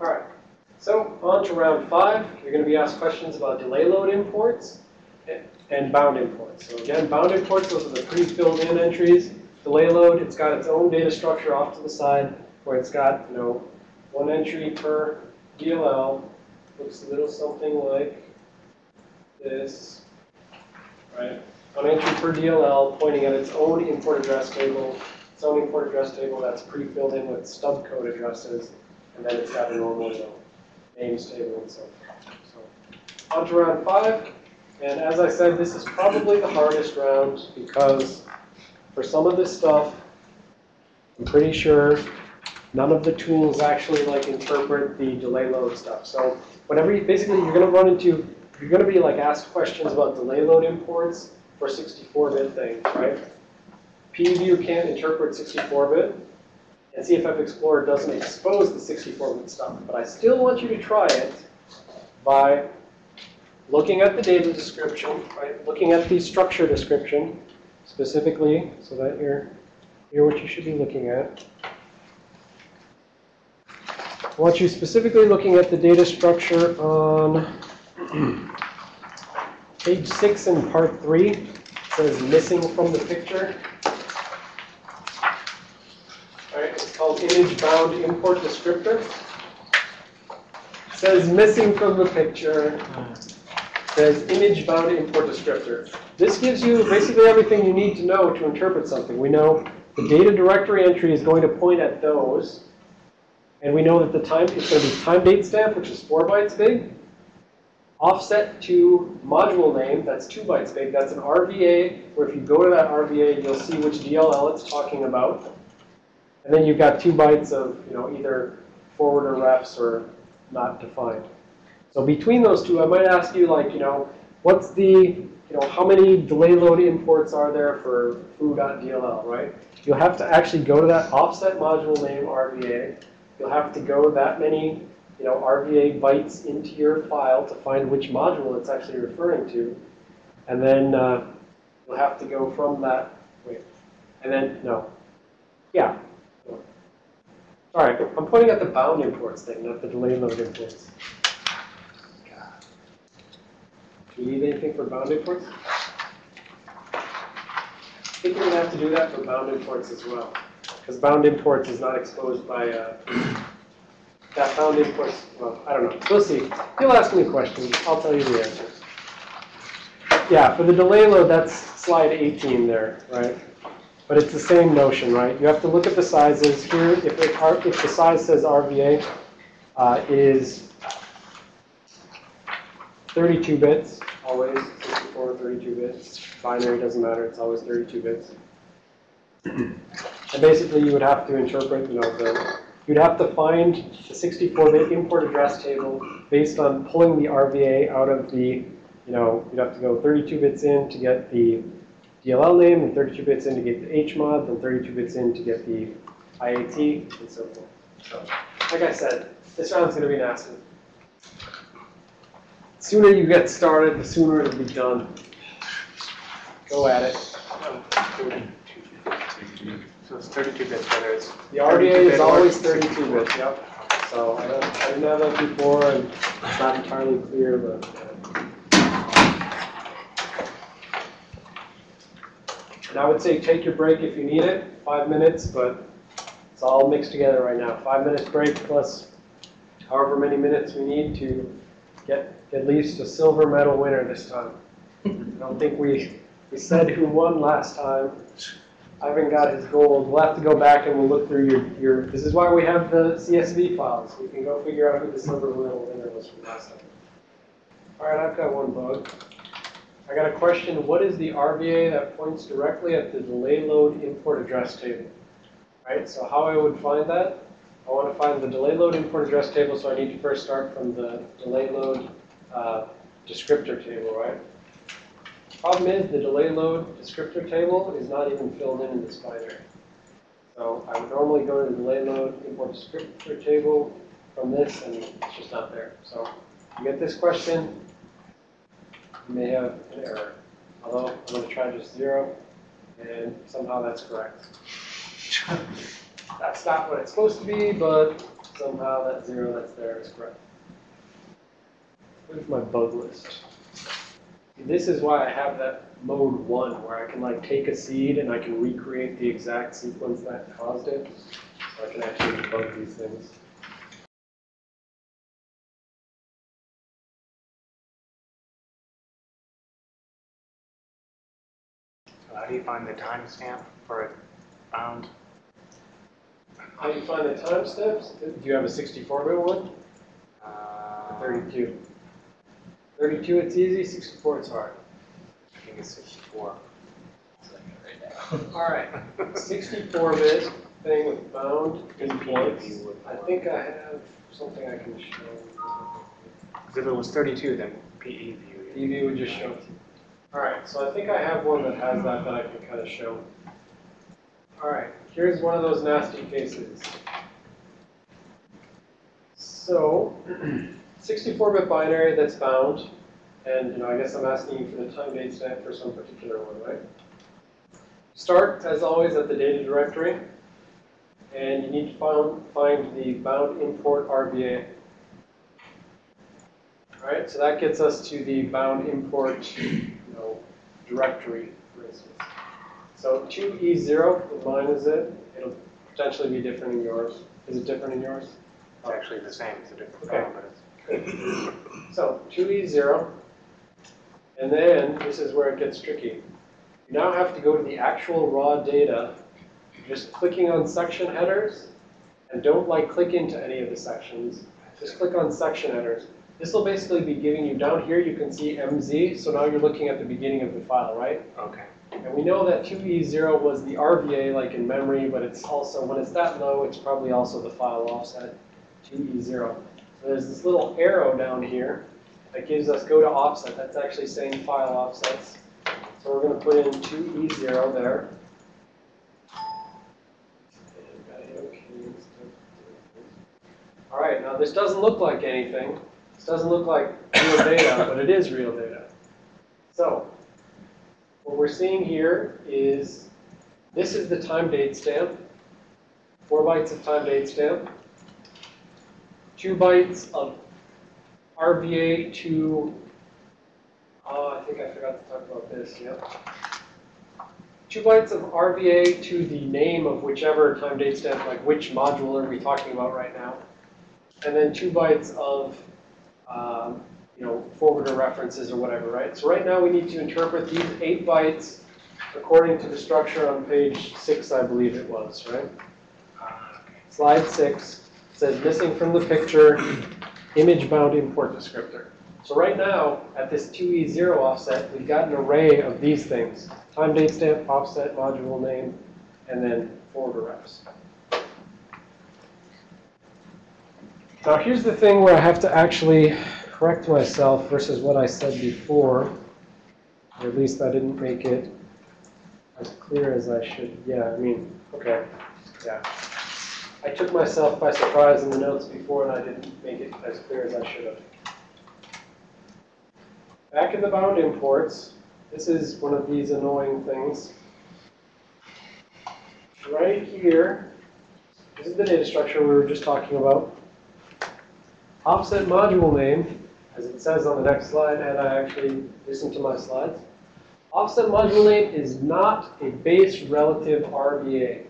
All right, so on to round five. You're going to be asked questions about delay load imports and bound imports. So again, bound imports, those are the pre-filled in entries. Delay load, it's got its own data structure off to the side where it's got, you know, one entry per DLL. Looks a little something like this, right? One entry per DLL pointing at its own import address table, its own import address table that's pre-filled in with stub code addresses, and then it's got a normal, you know, names table and so forth. So on to round five. And as I said, this is probably the hardest round because for some of this stuff, I'm pretty sure none of the tools actually like interpret the delay load stuff. So whenever you, basically you're going to run into, you're going to be like asked questions about delay load imports for 64-bit things, right? PEView can't interpret 64-bit, and CFF Explorer doesn't expose the 64-bit stuff. But I still want you to try it by looking at the data description, right? Looking at the structure description specifically, so that you're, you're what you should be looking at. I want you specifically looking at the data structure on page six in part three. It says missing from the picture. All right, it's called image bound import descriptor. Says missing from the picture. Says image bound import descriptor. This gives you basically everything you need to know to interpret something. We know the data directory entry is going to point at those. And we know that the time, it's going to be time date stamp, which is four bytes big. Offset to module name, that's two bytes big. That's an RVA, where if you go to that RVA, you'll see which DLL it's talking about. And then you've got two bytes of, you know, either forward or refs or not defined. So between those two, I might ask you, like, you know, what's the, you know, how many delay load imports are there for foo.dll, right? You'll have to actually go to that offset module name RVA. You'll have to go that many, you know, RVA bytes into your file to find which module it's actually referring to. And then uh, you'll have to go from that, wait, and then, no, yeah, right, I'm pointing at the bound imports thing, not the delay load imports. Do you need anything for bound imports? I think you're going to have to do that for bound imports as well. Because bound imports is not exposed by, uh, that bound imports, well, I don't know. We'll see. You'll ask me questions. I'll tell you the answer. Yeah, for the delay load, that's slide 18 there, right? But it's the same notion, right? You have to look at the sizes. Here, if, it, if the size says RVA uh, is 32 bits, always 64 32 bits. Binary doesn't matter, it's always 32 bits. and basically you would have to interpret, you know, the, you'd have to find the 64-bit import address table based on pulling the RVA out of the, you know, you'd have to go 32 bits in to get the DLL name, and 32 bits in to get the HMOD, and 32 bits in to get the IAT, and so forth. So, like I said, this round's going to be nasty. The sooner you get started, the sooner it'll be done. Go at it. Um, so it's 32 bits, whether it's The RVA is always 32 bits, yep. So I, don't, I didn't have that before, and it's not entirely clear, but. And I would say take your break if you need it, five minutes, but it's all mixed together right now. Five minutes break plus however many minutes we need to get at least a silver medal winner this time. I don't think we, we said who won last time. Ivan got his gold. We'll have to go back and we'll look through your, your, this is why we have the CSV files. We can go figure out who the silver medal winner was from last time. All right, I've got one bug. I got a question. What is the RVA that points directly at the delay load import address table? Right, so how I would find that? I want to find the delay load import address table, so I need to first start from the delay load uh, descriptor table, right? Problem is, the delay load descriptor table is not even filled in in this binary. So I would normally go to the delay load import descriptor table from this, and it's just not there. So you get this question, you may have an error. Although I'm going to try just zero, and somehow that's correct. That's not what it's supposed to be, but somehow that zero that's there is correct. Where's my bug list? This is why I have that mode one, where I can like take a seed and I can recreate the exact sequence that caused it. So I can actually debug these things. How do you find the timestamp for a bound? How do you find the timestamps? Do you have a 64-bit one? Uh, 32? 32 it's easy, 64 it's hard. I think it's 64. All right, 64-bit thing with bound imports. PEV I think I have something I can show. 'Cause if it was 32, then PE view. DV would just show it. All right, so I think I have one that has that that I can kind of show. All right, here's one of those nasty cases. So, 64-bit binary that's bound, and you know, I guess I'm asking you for the time date stamp for some particular one, right? Start, as always, at the data directory, and you need to find, find the bound import RVA. All right, so that gets us to the bound import, know, directory, for instance. So 2E0, with mine is it, it'll potentially be different in yours. Is it different in yours? It's actually the same, it's a different Okay. but it's. So 2E0, and then this is where it gets tricky. You now have to go to the actual raw data, just clicking on section headers, and don't like click into any of the sections. Just click on section headers. This will basically be giving you, down here you can see MZ, so now you're looking at the beginning of the file, right? Okay. And we know that 2E0 was the RVA like in memory, but it's also, when it's that low, it's probably also the file offset, 2E0. So there's this little arrow down here that gives us go to offset. That's actually saying file offsets. So we're going to put in 2E0 there. And gotta hit OK and stuff. All right, now this doesn't look like anything. This doesn't look like real data, but it is real data. So what we're seeing here is, this is the time date stamp, four bytes of time date stamp, two bytes of RVA to, oh, I think I forgot to talk about this, yep. Two bytes of RVA to the name of whichever time date stamp, like which module are we talking about right now. And then two bytes of, um, you know, forwarder references or whatever, right? So right now we need to interpret these eight bytes according to the structure on page six, I believe it was, right? Slide six says missing from the picture, image bound import descriptor. So right now, at this 2E0 offset, we've got an array of these things. Time date stamp, offset, module name, and then forwarder refs. Now here's the thing where I have to actually correct myself versus what I said before. Or at least I didn't make it as clear as I should. Yeah, I mean, okay, yeah. I took myself by surprise in the notes before and I didn't make it as clear as I should have. Back in the bound imports, this is one of these annoying things. Right here, this is the data structure we were just talking about. Offset module name, as it says on the next slide, and I actually listened to my slides. Offset module name is not a base relative RVA.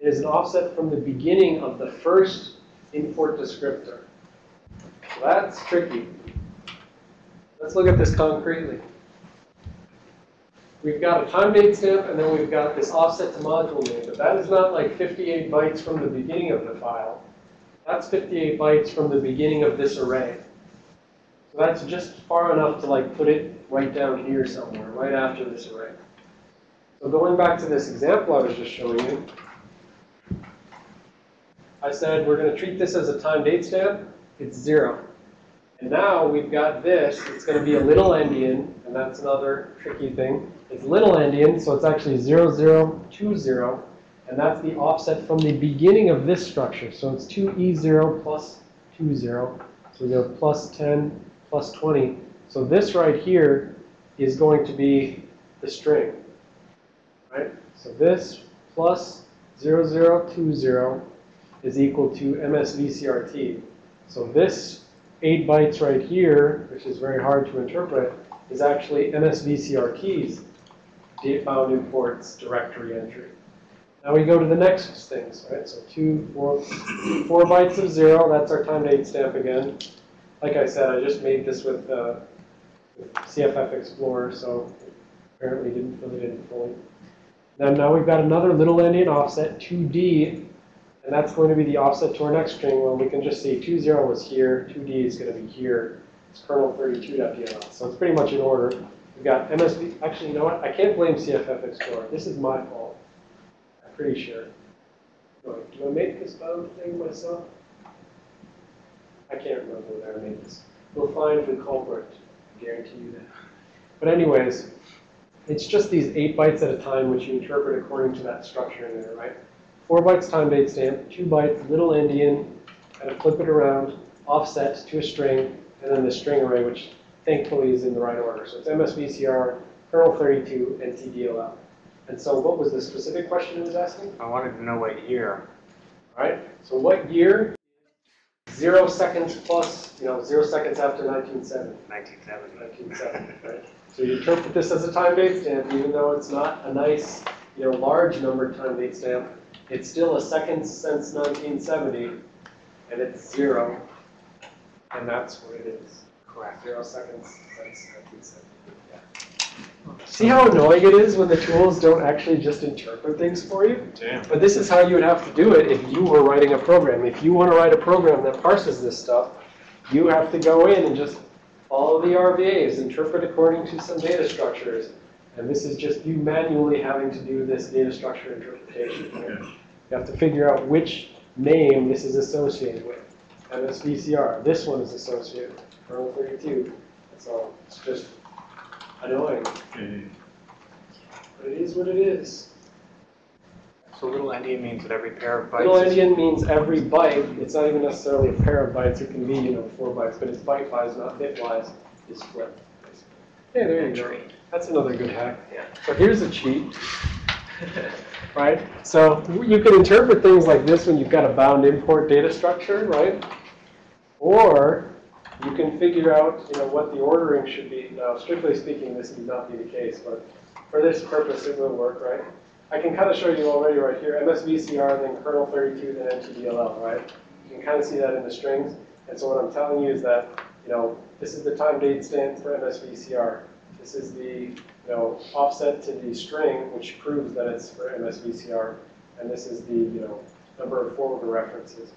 It is an offset from the beginning of the first import descriptor. So that's tricky. Let's look at this concretely. We've got a time date stamp and then we've got this offset to module name, but that is not like 58 bytes from the beginning of the file. That's 58 bytes from the beginning of this array. So that's just far enough to like put it right down here somewhere, right after this array. So going back to this example I was just showing you, I said we're going to treat this as a time date stamp. It's zero. And now we've got this. It's going to be a little endian, and that's another tricky thing. It's little endian, so it's actually 0020, and that's the offset from the beginning of this structure. So it's 2E0 plus 20. So we go plus 10, plus 20. So this right here is going to be the string, right? So this plus 0020 is equal to MSVCRT. So this eight bytes right here, which is very hard to interpret, is actually MSVCRT's date bound imports directory entry. Now we go to the next things, right? So two, four, four bytes of zero, that's our time date stamp again. Like I said, I just made this with, uh, CFF Explorer, so apparently didn't fill it in fully. Then now we've got another little endian offset, 2D, and that's going to be the offset to our next string. Well, we can just see 20 was here, 2D is going to be here. It's kernel 32.dll. So it's pretty much in order. We've got MSV. Actually, you know what? I can't blame CFF Explorer. This is my fault. Pretty sure. Do I make this bound thing myself? I can't remember whether I made this. We'll find the culprit. I guarantee you that. But anyways, it's just these eight bytes at a time which you interpret according to that structure in there, right? Four bytes time date stamp, two bytes little endian, kind of flip it around, offset to a string, and then the string array, which thankfully is in the right order. So it's MSVCR, kernel 32, and. And so what was the specific question it was asking? I wanted to know what year. All right, so what year? Zero seconds plus, you know, zero seconds after 1970. 1970. 1970, right? So you interpret this as a time date stamp, even though it's not a nice, you know, large numbered time date stamp. It's still a second since 1970, and it's zero. And that's what it is. Correct. Zero seconds since 1970. See how annoying it is when the tools don't actually just interpret things for you? Damn. But this is how you would have to do it if you were writing a program. If you want to write a program that parses this stuff, you have to go in and just follow the RVAs, interpret according to some data structures. And this is just you manually having to do this data structure interpretation. right? You have to figure out which name this is associated with. MSVCR, this one is associated with kernel 32. So it's just annoying. But it is what it is. So little endian means that every pair of bytes. Little endian means every byte, it's not even necessarily a pair of bytes, it can be, you know, four bytes, but it's byte-wise, not bit-wise, is flipped. Hey, there you go. That's another good hack. Yeah. So here's a cheat, right? So you can interpret things like this when you've got a bound import data structure, right? Or you can figure out, you know, what the ordering should be. Now, strictly speaking, this would not be the case, but for this purpose, it will work, right? I can kind of show you already right here, MSVCR, then kernel 32, then NTDLL, right? You can kind of see that in the strings. And so what I'm telling you is that, you know, this is the time date stamp for MSVCR. This is the, you know, offset to the string, which proves that it's for MSVCR. And this is the, you know, number of forward references.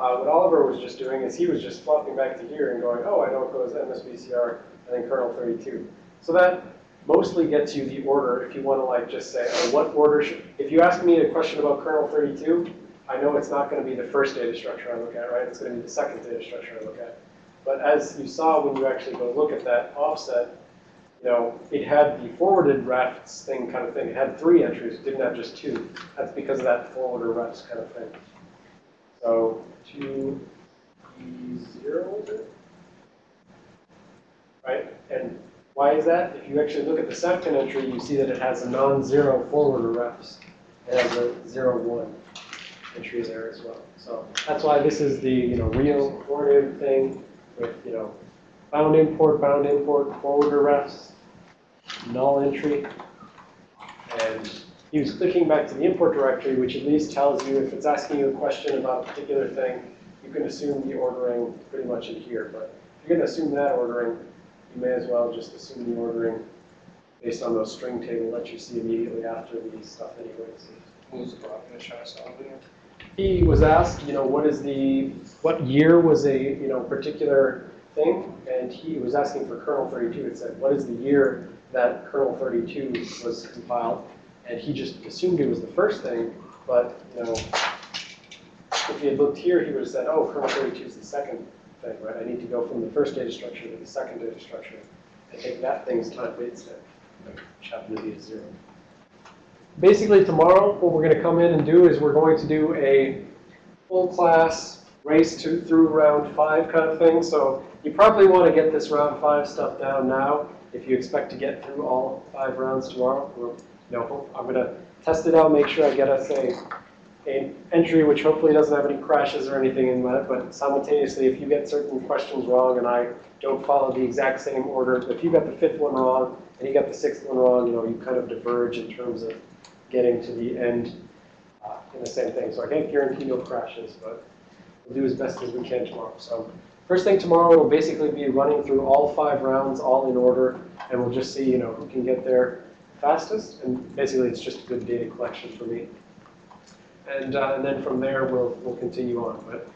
Uh, what Oliver was just doing is he was just flopping back to here and going, oh, I know it goes MSVCR and then kernel 32. So that mostly gets you the order if you want to like just say, oh, what order should, if you ask me a question about kernel 32, I know it's not going to be the first data structure I look at, right? It's going to be the second data structure I look at. But as you saw when you actually go look at that offset, you know, it had the forwarded refs thing kind of thing. It had three entries, it didn't have just two. That's because of that forwarder refs kind of thing. So two E zero is it? Right? And why is that? If you actually look at the second entry, you see that it has a non-zero forwarder refs. It has a zero one entry there as well. So that's why this is the, you know, real forwarded thing with, you know, bound import, bound import, forwarder refs, null entry. And he was clicking back to the import directory, which at least tells you if it's asking you a question about a particular thing, you can assume the ordering pretty much in here. But if you're going to assume that ordering, you may as well just assume the ordering based on those string table that you see immediately after the stuff anyways. Was the problem with trying to it? He was asked, you know, what is the, what year was a, you know, particular thing? And he was asking for kernel 32. It said, what is the year that kernel 32 was compiled? And he just assumed it was the first thing, but, you know, if he had looked here, he would have said, oh, kernel 32 is the second thing, right? I need to go from the first data structure to the second data structure and take that thing's time date stamp, which happened to be a zero. Basically, tomorrow, what we're going to come in and do is we're going to do a full class race to through round five kind of thing. So you probably want to get this round five stuff down now if you expect to get through all five rounds tomorrow. You know, I'm going to test it out, make sure I get us a a entry which hopefully doesn't have any crashes or anything in it, but simultaneously, if you get certain questions wrong and I don't follow the exact same order, if you got the fifth one wrong and you got the sixth one wrong, you know, you kind of diverge in terms of getting to the end uh, in the same thing. So I can't guarantee no crashes, but we'll do as best as we can tomorrow. So first thing tomorrow we'll basically be running through all five rounds, all in order, and we'll just see, you know, who can get there fastest. And basically, it's just a good data collection for me. And, uh, and then from there, we'll, we'll continue on. But